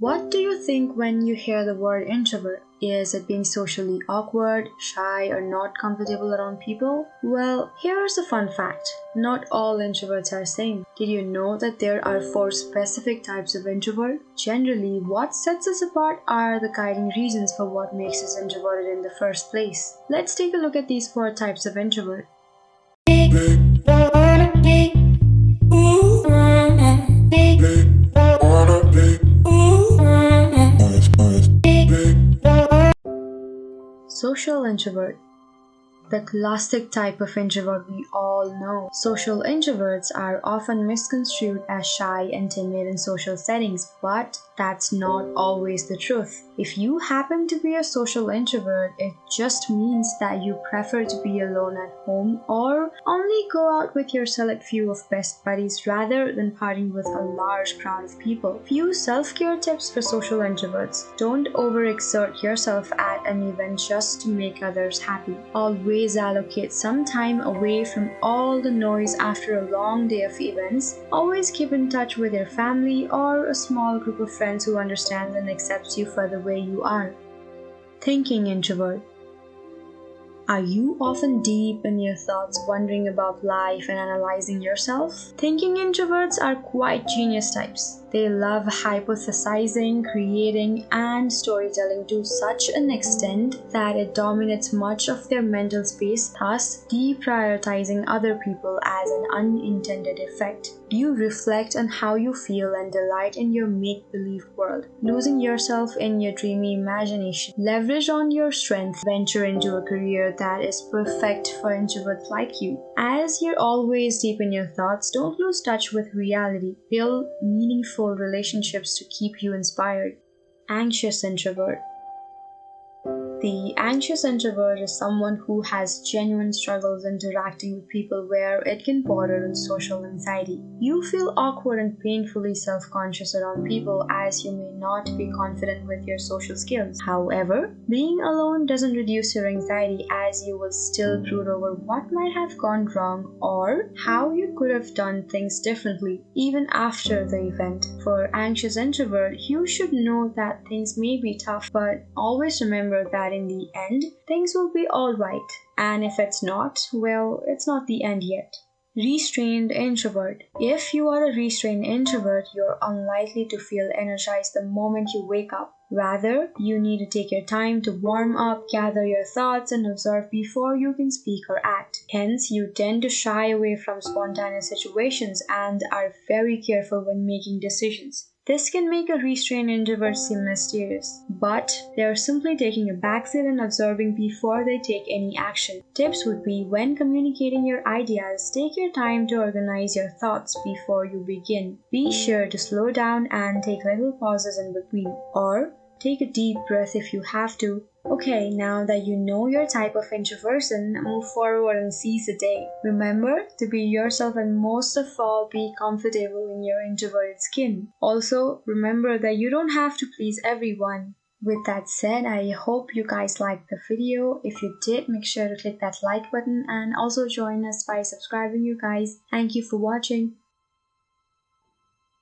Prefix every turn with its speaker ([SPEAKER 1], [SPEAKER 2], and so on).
[SPEAKER 1] What do you think when you hear the word introvert? Is it being socially awkward, shy, or not comfortable around people? Well, here's a fun fact. Not all introverts are the same. Did you know that there are four specific types of introvert? Generally, what sets us apart are the guiding reasons for what makes us introverted in the first place. Let's take a look at these four types of introvert. Social introvert the classic type of introvert we all know. Social introverts are often misconstrued as shy and timid in social settings, but that's not always the truth. If you happen to be a social introvert, it just means that you prefer to be alone at home or only go out with your select few of best buddies rather than partying with a large crowd of people. Few self-care tips for social introverts. Don't overexert yourself an event just to make others happy. Always allocate some time away from all the noise after a long day of events. Always keep in touch with your family or a small group of friends who understands and accepts you for the way you are. Thinking introvert. Are you often deep in your thoughts, wondering about life and analyzing yourself? Thinking introverts are quite genius types. They love hypothesizing, creating, and storytelling to such an extent that it dominates much of their mental space, thus deprioritizing other people as an unintended effect. You reflect on how you feel and delight in your make believe world, losing yourself in your dreamy imagination. Leverage on your strength, venture into a career that is perfect for introverts like you. As you're always deep in your thoughts, don't lose touch with reality. Build meaningful meaningful relationships to keep you inspired. Anxious introvert. The anxious introvert is someone who has genuine struggles interacting with people where it can border on social anxiety. You feel awkward and painfully self conscious around people as you may not be confident with your social skills. However, being alone doesn't reduce your anxiety as you will still brood over what might have gone wrong or how you could have done things differently even after the event. For anxious introvert, you should know that things may be tough, but always remember that that in the end, things will be alright. And if it's not, well, it's not the end yet. Restrained introvert. If you are a restrained introvert, you're unlikely to feel energized the moment you wake up. Rather, you need to take your time to warm up, gather your thoughts, and observe before you can speak or act. Hence, you tend to shy away from spontaneous situations and are very careful when making decisions. This can make a restrained introvert seem mysterious, but they are simply taking a backseat and observing before they take any action. Tips would be when communicating your ideas, take your time to organize your thoughts before you begin. Be sure to slow down and take little pauses in between, or take a deep breath if you have to Okay, now that you know your type of introversion, move forward and seize the day. Remember to be yourself and most of all be comfortable in your introverted skin. Also, remember that you don't have to please everyone. With that said, I hope you guys liked the video. If you did, make sure to click that like button and also join us by subscribing you guys. Thank you for watching.